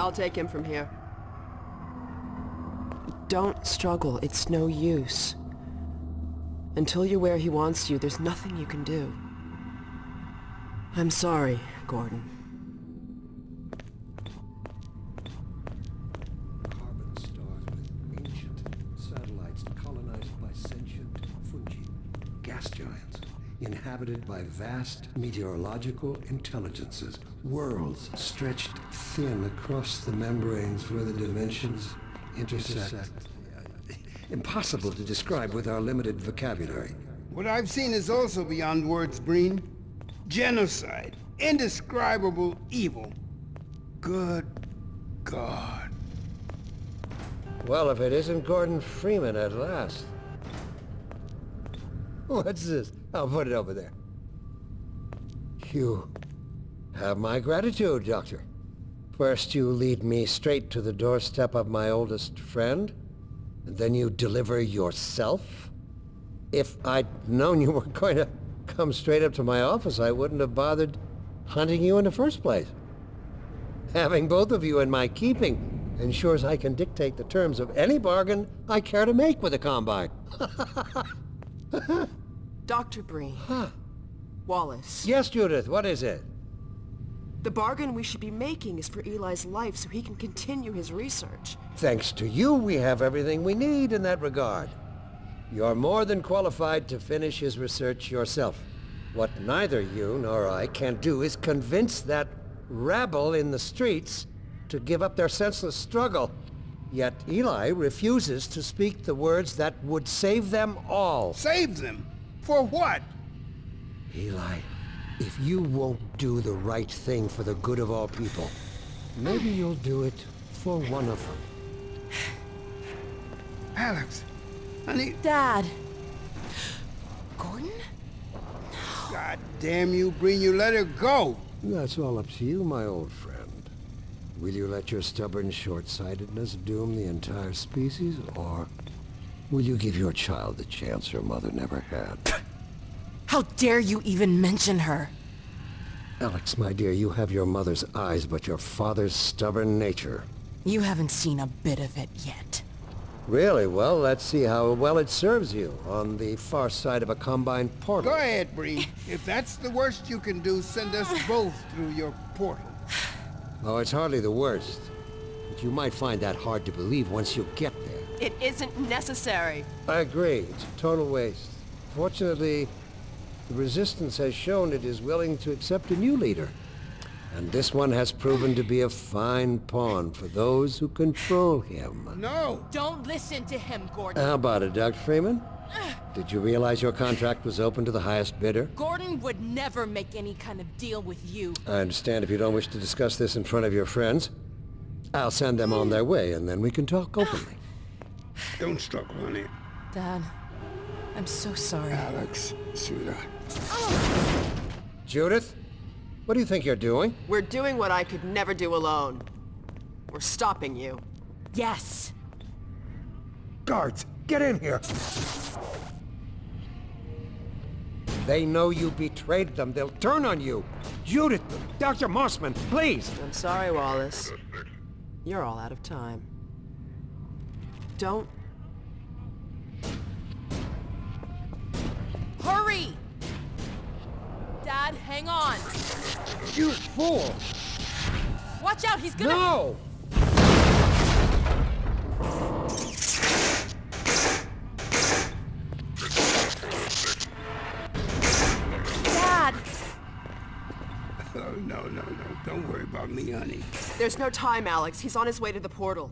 I'll take him from here. Don't struggle. It's no use. Until you're where he wants you, there's nothing you can do. I'm sorry, Gordon. Carbon stars with ancient satellites colonized by sentient fungi. Gas giants, inhabited by vast meteorological intelligences. Worlds stretched thin across the membranes where the dimensions intersect. Impossible to describe with our limited vocabulary. What I've seen is also beyond words, Breen. Genocide. Indescribable evil. Good God. Well, if it isn't Gordon Freeman at last. What's this? I'll put it over there. You have my gratitude, Doctor. First you lead me straight to the doorstep of my oldest friend, and then you deliver yourself? If I'd known you were going to come straight up to my office, I wouldn't have bothered hunting you in the first place. Having both of you in my keeping ensures I can dictate the terms of any bargain I care to make with the Combine. Dr. Breen. Huh. Wallace. Yes, Judith, what is it? The bargain we should be making is for Eli's life so he can continue his research. Thanks to you, we have everything we need in that regard. You're more than qualified to finish his research yourself. What neither you nor I can do is convince that rabble in the streets to give up their senseless struggle. Yet Eli refuses to speak the words that would save them all. Save them? For what? Eli, if you won't do the right thing for the good of all people, maybe you'll do it for one of them. Alyx, honey, Dad. Gordon? God damn you, Breen, you let her go. That's all up to you, my old friend. Will you let your stubborn short-sightedness doom the entire species, or will you give your child the chance her mother never had? How dare you even mention her? Alyx, my dear, you have your mother's eyes, but your father's stubborn nature. You haven't seen a bit of it yet. Really? Well, let's see how well it serves you on the far side of a Combine portal. Go ahead, Breen. If that's the worst you can do, send us both through your portal. Oh, it's hardly the worst. But you might find that hard to believe once you get there. It isn't necessary. I agree. It's a total waste. Fortunately, the Resistance has shown it is willing to accept a new leader. And this one has proven to be a fine pawn for those who control him. No! Don't listen to him, Gordon. How about it, Dr. Freeman? Did you realize your contract was open to the highest bidder? Gordon would never make any kind of deal with you. I understand if you don't wish to discuss this in front of your friends. I'll send them on their way, and then we can talk openly. Don't struggle, honey. Dad, I'm so sorry. Alyx, sweetheart. Judith, what do you think you're doing? We're doing what I could never do alone. We're stopping you. Yes. Guards, get in here! They know you betrayed them. They'll turn on you. Judith, Dr. Mossman, please! I'm sorry, Wallace. You're all out of time. Don't... Dad, hang on. You fool! Watch out, he's gonna... No! Dad! Oh, no, no, no. Don't worry about me, honey. There's no time, Alyx. He's on his way to the portal.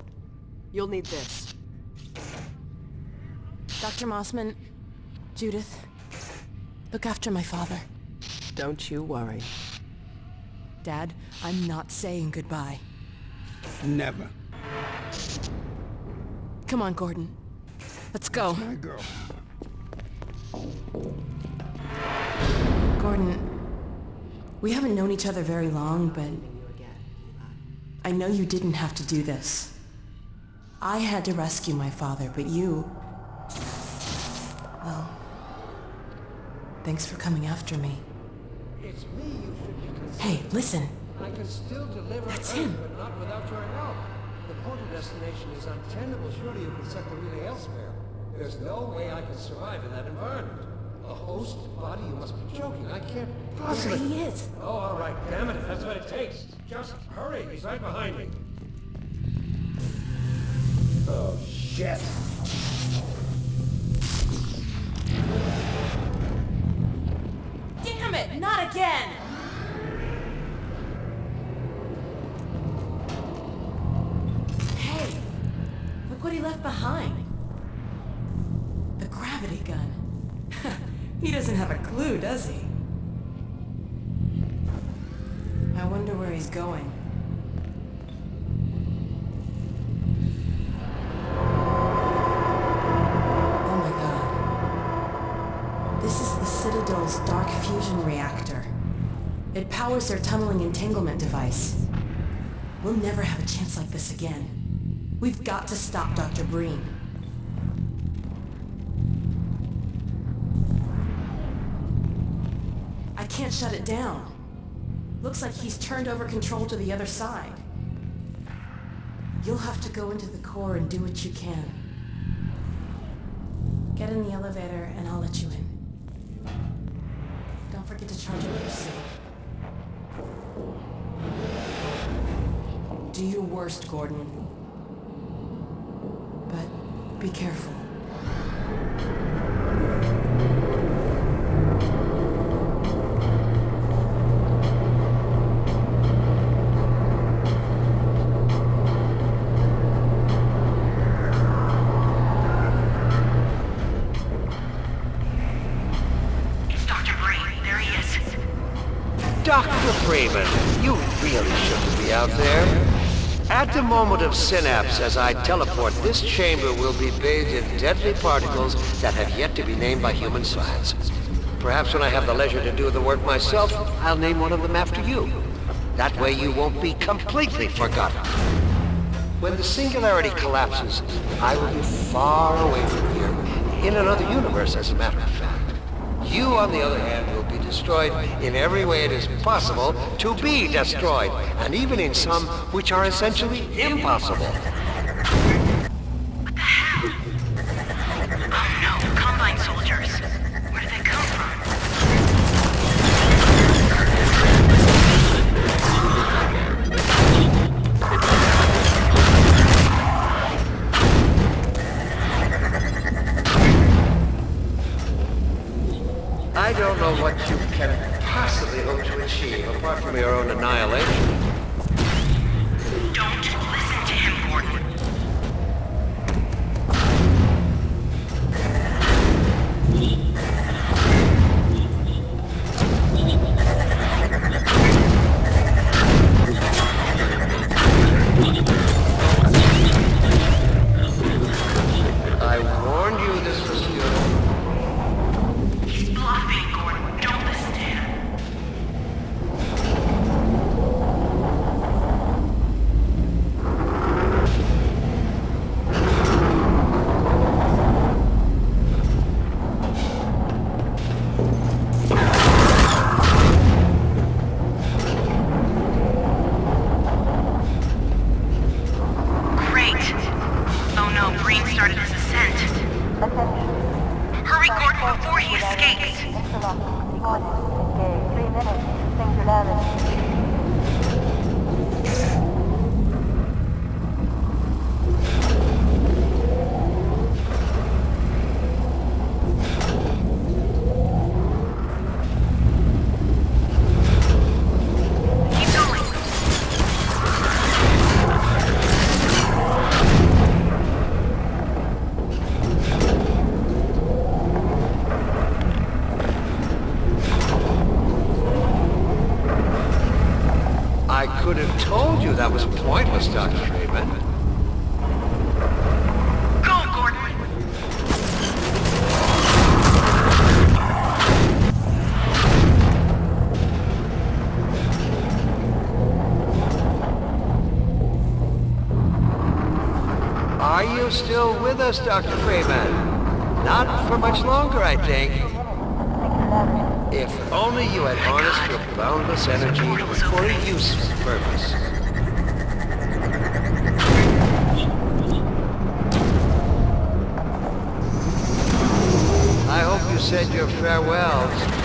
You'll need this. Dr. Mossman, Judith, look after my father. Don't you worry. Dad, I'm not saying goodbye. Never. Come on, Gordon. Let's go. My girl. Gordon, we haven't known each other very long, but I know you didn't have to do this. I had to rescue my father, but you... Well... Thanks for coming after me. It's me you should be Hey, listen. I could still deliver That's Earth, him. but not without your help. The portal destination is untenable. Surely you can set the relay elsewhere. There's no way I could survive in that environment. A host body? You must be joking. I can't There possibly... he is. Oh, all right. Damn it, if that's what it takes. Just hurry. He's right behind me. Oh, shit. Not again! Hey, look what he left behind. The gravity gun. he doesn't have a clue, does he? I wonder where he's going. Dark fusion reactor. It powers their tunneling entanglement device. We'll never have a chance like this again. We've got to stop Dr. Breen. I can't shut it down. Looks like he's turned over control to the other side. You'll have to go into the core and do what you can. Get in the elevator and I'll let you in. Forget to charge up your suit. Do your worst, Gordon. But be careful. Dr. Freeman, you really shouldn't be out there. At the moment of synapse, as I teleport, this chamber will be bathed in deadly particles that have yet to be named by human science. Perhaps when I have the leisure to do the work myself, I'll name one of them after you. That way you won't be completely forgotten. When the singularity collapses, I will be far away from here, in another universe as a matter of fact. You, on the other hand, destroyed in every way it is possible to be destroyed, and even in some which are essentially impossible. Oh no, Combine soldiers. From your own annihilation. Dr. Freeman? Not for much longer, I think. If only you had harnessed your boundless energy for a useful purpose. I hope you said your farewells.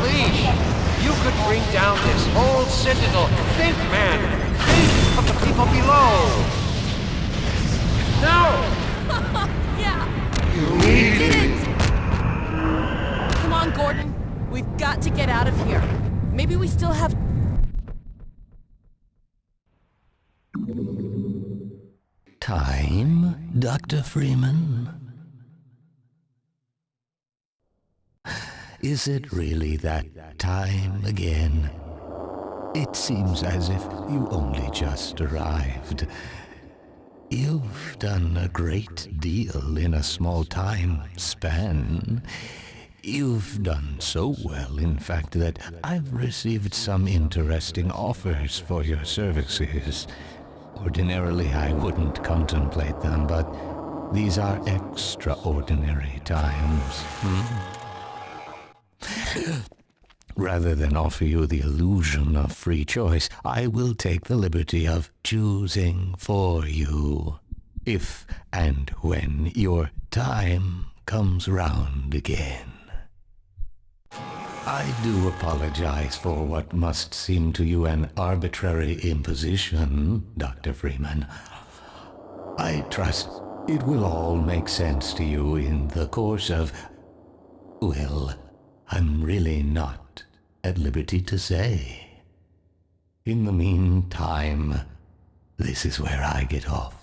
Unleash. You could bring down this whole citadel. Think, man. Think of the people below. No! Yeah! You need Did it! Come on, Gordon. We've got to get out of here. Maybe we still have... Time, Dr. Freeman? Is it really that time again? It seems as if you only just arrived. You've done a great deal in a small time span. You've done so well, in fact, that I've received some interesting offers for your services. Ordinarily, I wouldn't contemplate them, but these are extraordinary times. hmm? Rather than offer you the illusion of free choice, I will take the liberty of choosing for you. If and when your time comes round again. I do apologize for what must seem to you an arbitrary imposition, Dr. Freeman. I trust it will all make sense to you in the course of... Well, I'm really not at liberty to say. In the meantime, this is where I get off.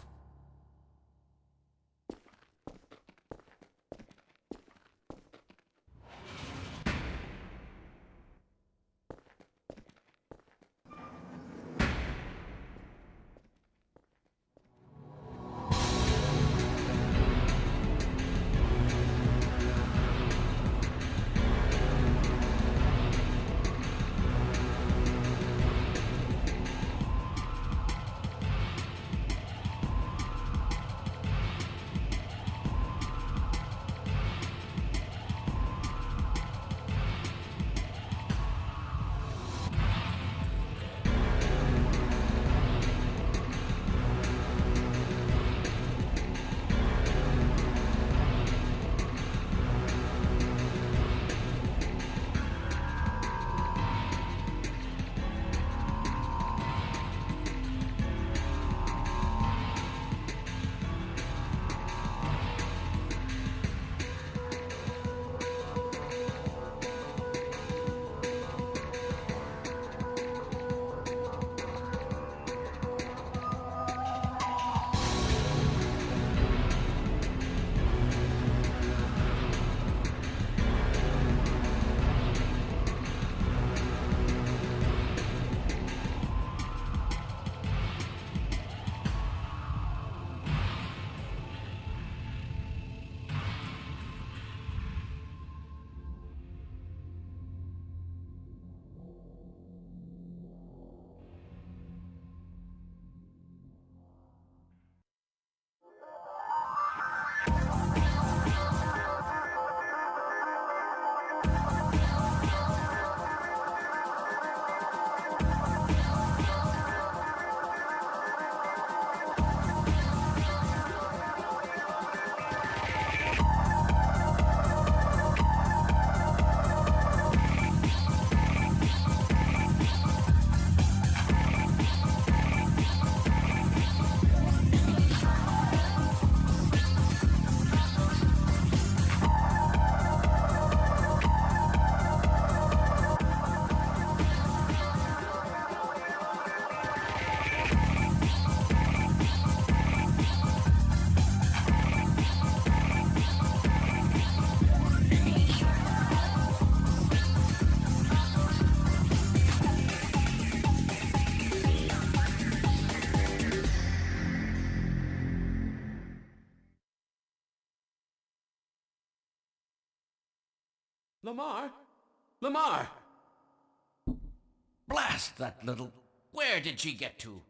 Lamarr? Lamarr! Blast that little... Where did she get to?